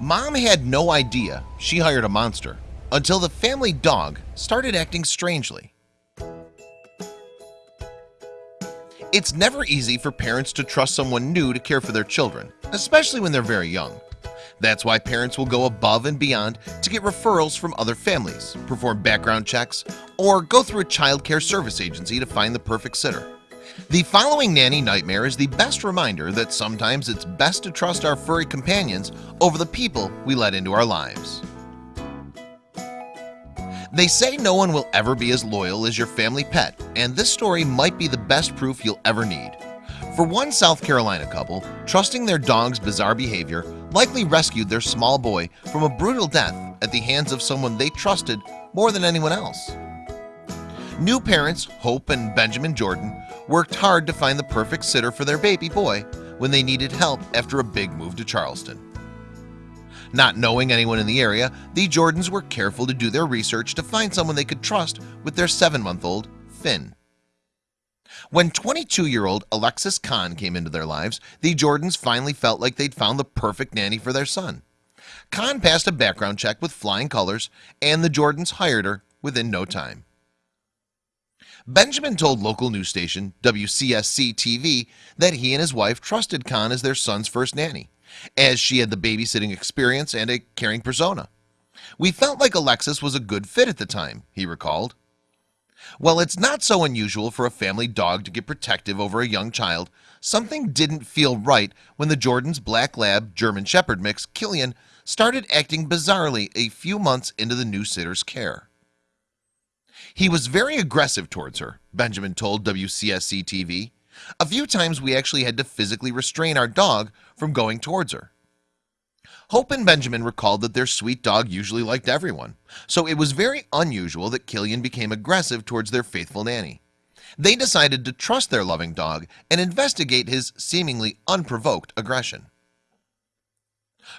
Mom had no idea she hired a monster until the family dog started acting strangely. It's never easy for parents to trust someone new to care for their children especially when they're very young. That's why parents will go above and beyond to get referrals from other families perform background checks or go through a child care service agency to find the perfect sitter the following nanny nightmare is the best reminder that sometimes it's best to trust our furry companions over the people we let into our lives. They say no one will ever be as loyal as your family pet and this story might be the best proof you'll ever need. For one South Carolina couple trusting their dog's bizarre behavior likely rescued their small boy from a brutal death at the hands of someone they trusted more than anyone else. New parents Hope and Benjamin Jordan worked hard to find the perfect sitter for their baby boy when they needed help after a big move to Charleston. Not knowing anyone in the area the Jordans were careful to do their research to find someone they could trust with their seven-month-old Finn. When 22-year-old Alexis Khan came into their lives the Jordans finally felt like they'd found the perfect nanny for their son. Khan passed a background check with flying colors and the Jordans hired her within no time Benjamin told local news station WCSC TV that he and his wife trusted Khan as their son's first nanny as she had the babysitting experience and a caring persona. We felt like Alexis was a good fit at the time he recalled. Well, it's not so unusual for a family dog to get protective over a young child Something didn't feel right when the Jordan's black lab German Shepherd mix Killian started acting bizarrely a few months into the new sitter's care he was very aggressive towards her Benjamin told WCSC TV a few times we actually had to physically restrain our dog from going towards her. Hope and Benjamin recalled that their sweet dog usually liked everyone So it was very unusual that Killian became aggressive towards their faithful nanny. They decided to trust their loving dog and investigate his seemingly unprovoked aggression.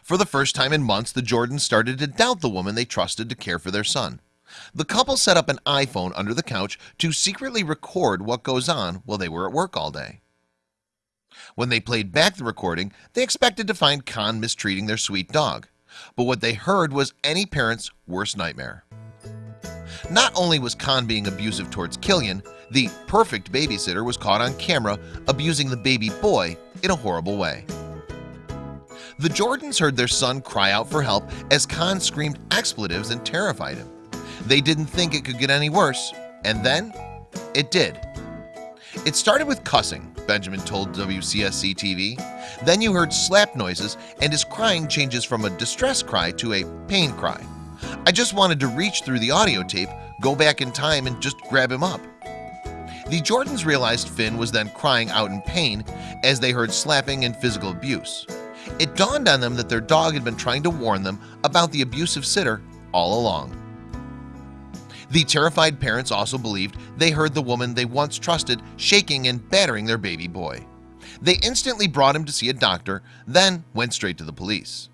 For the first time in months the Jordans started to doubt the woman they trusted to care for their son the couple set up an iPhone under the couch to secretly record what goes on while they were at work all day. When they played back the recording they expected to find Khan mistreating their sweet dog. But what they heard was any parents worst nightmare. Not only was Khan being abusive towards Killian the perfect babysitter was caught on camera abusing the baby boy in a horrible way. The Jordans heard their son cry out for help as Khan screamed expletives and terrified him they didn't think it could get any worse and then it did. It started with cussing Benjamin told WCSC TV Then you heard slap noises and his crying changes from a distress cry to a pain cry. I just wanted to reach through the audio tape go back in time and just grab him up. The Jordans realized Finn was then crying out in pain as they heard slapping and physical abuse. It dawned on them that their dog had been trying to warn them about the abusive sitter all along the terrified parents also believed they heard the woman they once trusted shaking and battering their baby boy. They instantly brought him to see a doctor then went straight to the police.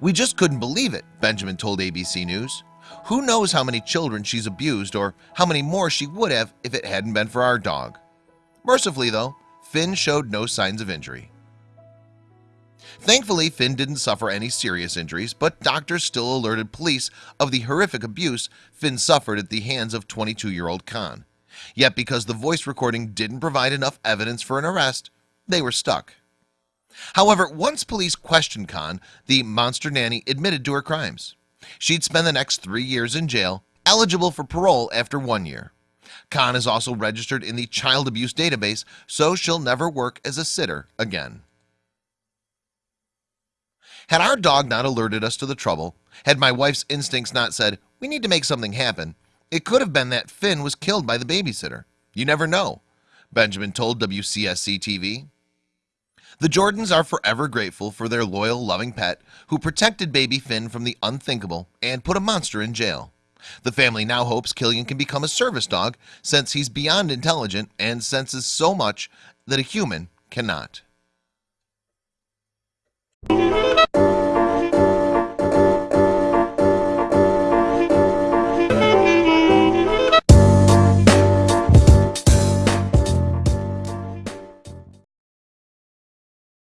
We just couldn't believe it Benjamin told ABC News. Who knows how many children she's abused or how many more she would have if it hadn't been for our dog. Mercifully though Finn showed no signs of injury Thankfully Finn didn't suffer any serious injuries But doctors still alerted police of the horrific abuse Finn suffered at the hands of 22 year old Khan. Yet because the voice recording didn't provide enough evidence for an arrest they were stuck. However once police questioned Khan the monster nanny admitted to her crimes. She'd spend the next three years in jail eligible for parole after one year. Khan is also registered in the child abuse database So she'll never work as a sitter again had our dog not alerted us to the trouble had my wife's instincts not said we need to make something happen it could have been that Finn was killed by the babysitter. You never know. Benjamin told WCSC TV the Jordans are forever grateful for their loyal loving pet who protected baby Finn from the unthinkable and put a monster in jail. The family now hopes Killian can become a service dog since he's beyond intelligent and senses so much that a human cannot